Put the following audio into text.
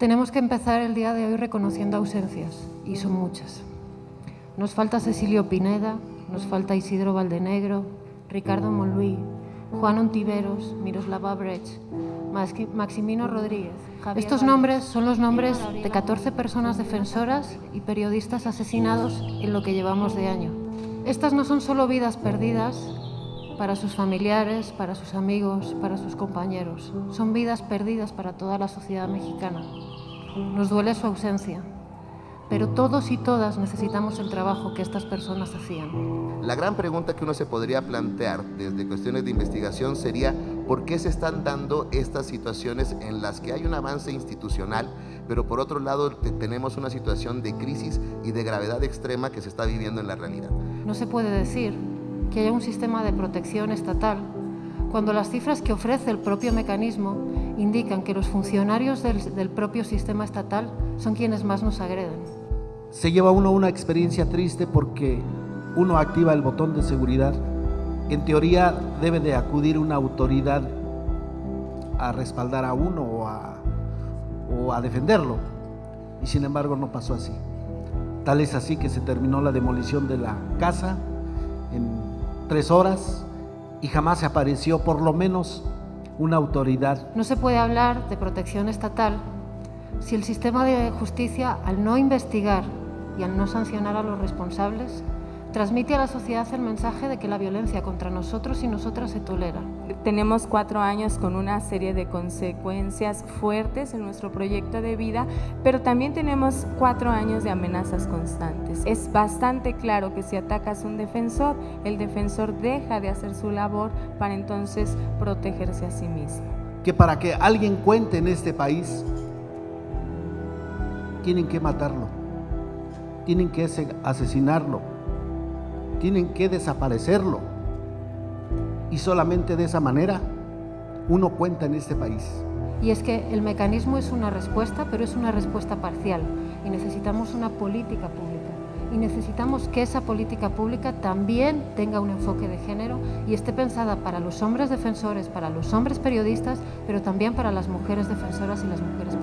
Tenemos que empezar el día de hoy reconociendo ausencias, y son muchas. Nos falta Cecilio Pineda, nos falta Isidro Valdenegro, Ricardo Monluí, Juan Ontiveros, Miroslava Brecht, Maximino Rodríguez. Estos nombres son los nombres de 14 personas defensoras y periodistas asesinados en lo que llevamos de año. Estas no son solo vidas perdidas para sus familiares, para sus amigos, para sus compañeros. Son vidas perdidas para toda la sociedad mexicana. Nos duele su ausencia, pero todos y todas necesitamos el trabajo que estas personas hacían. La gran pregunta que uno se podría plantear desde cuestiones de investigación sería por qué se están dando estas situaciones en las que hay un avance institucional, pero por otro lado tenemos una situación de crisis y de gravedad extrema que se está viviendo en la realidad. No se puede decir que haya un sistema de protección estatal cuando las cifras que ofrece el propio mecanismo indican que los funcionarios del, del propio sistema estatal son quienes más nos agreden se lleva uno una experiencia triste porque uno activa el botón de seguridad. En teoría debe de acudir una autoridad a respaldar a uno o a, o a defenderlo. Y sin embargo no pasó así. Tal es así que se terminó la demolición de la casa en tres horas y jamás se apareció por lo menos una autoridad. No se puede hablar de protección estatal si el sistema de justicia, al no investigar y al no sancionar a los responsables, transmite a la sociedad el mensaje de que la violencia contra nosotros y nosotras se tolera. Tenemos cuatro años con una serie de consecuencias fuertes en nuestro proyecto de vida, pero también tenemos cuatro años de amenazas constantes. Es bastante claro que si atacas a un defensor, el defensor deja de hacer su labor para entonces protegerse a sí mismo. Que para que alguien cuente en este país, tienen que matarlo tienen que asesinarlo, tienen que desaparecerlo. Y solamente de esa manera uno cuenta en este país. Y es que el mecanismo es una respuesta, pero es una respuesta parcial. Y necesitamos una política pública. Y necesitamos que esa política pública también tenga un enfoque de género y esté pensada para los hombres defensores, para los hombres periodistas, pero también para las mujeres defensoras y las mujeres